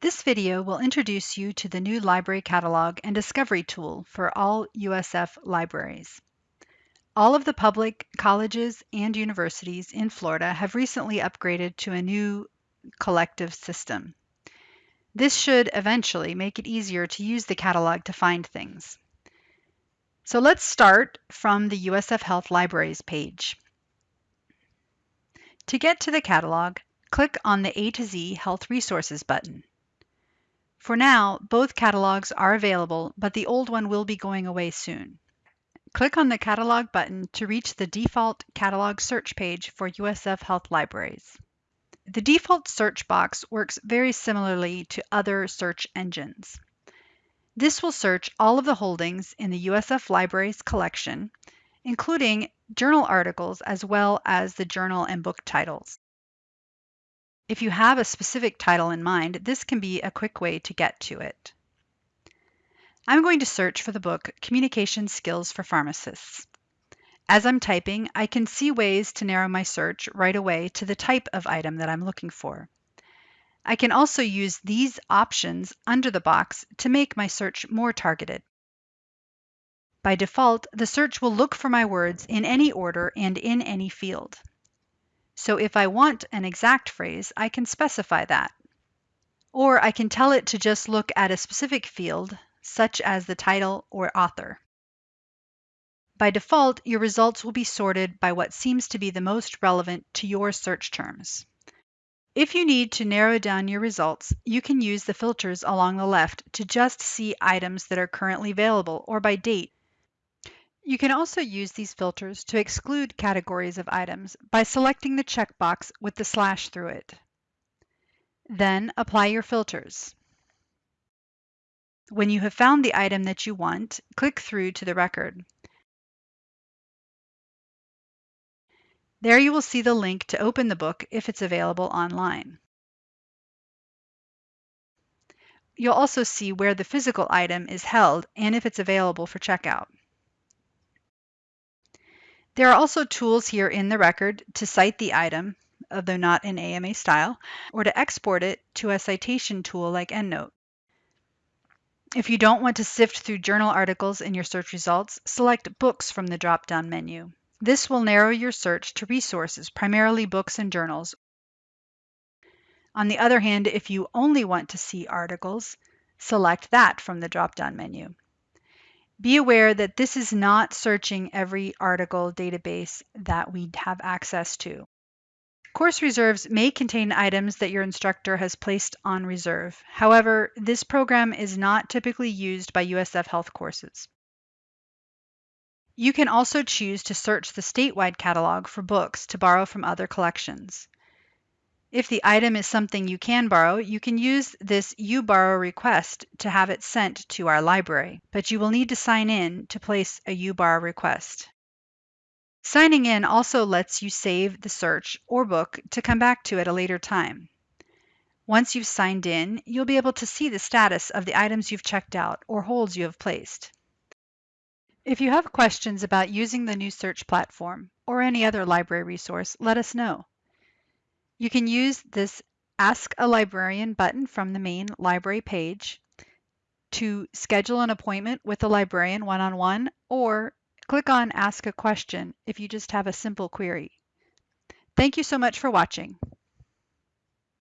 This video will introduce you to the new library catalog and discovery tool for all USF libraries. All of the public colleges and universities in Florida have recently upgraded to a new collective system. This should eventually make it easier to use the catalog to find things. So let's start from the USF Health Libraries page. To get to the catalog, click on the A to Z Health Resources button. For now, both catalogs are available, but the old one will be going away soon. Click on the Catalog button to reach the default catalog search page for USF Health Libraries. The default search box works very similarly to other search engines. This will search all of the holdings in the USF Libraries collection, including journal articles as well as the journal and book titles. If you have a specific title in mind, this can be a quick way to get to it. I'm going to search for the book Communication Skills for Pharmacists. As I'm typing, I can see ways to narrow my search right away to the type of item that I'm looking for. I can also use these options under the box to make my search more targeted. By default, the search will look for my words in any order and in any field. So if I want an exact phrase, I can specify that. Or I can tell it to just look at a specific field, such as the title or author. By default, your results will be sorted by what seems to be the most relevant to your search terms. If you need to narrow down your results, you can use the filters along the left to just see items that are currently available or by date you can also use these filters to exclude categories of items by selecting the checkbox with the slash through it. Then apply your filters. When you have found the item that you want, click through to the record. There you will see the link to open the book if it's available online. You'll also see where the physical item is held and if it's available for checkout. There are also tools here in the record to cite the item, although not in AMA style, or to export it to a citation tool like EndNote. If you don't want to sift through journal articles in your search results, select Books from the drop-down menu. This will narrow your search to resources, primarily books and journals. On the other hand, if you only want to see articles, select that from the drop-down menu. Be aware that this is not searching every article database that we have access to. Course reserves may contain items that your instructor has placed on reserve. However, this program is not typically used by USF Health courses. You can also choose to search the statewide catalog for books to borrow from other collections. If the item is something you can borrow, you can use this uBorrow request to have it sent to our library, but you will need to sign in to place a uBorrow request. Signing in also lets you save the search or book to come back to at a later time. Once you've signed in, you'll be able to see the status of the items you've checked out or holds you have placed. If you have questions about using the new search platform or any other library resource, let us know. You can use this Ask a Librarian button from the main library page to schedule an appointment with a librarian one-on-one -on -one, or click on Ask a Question if you just have a simple query. Thank you so much for watching.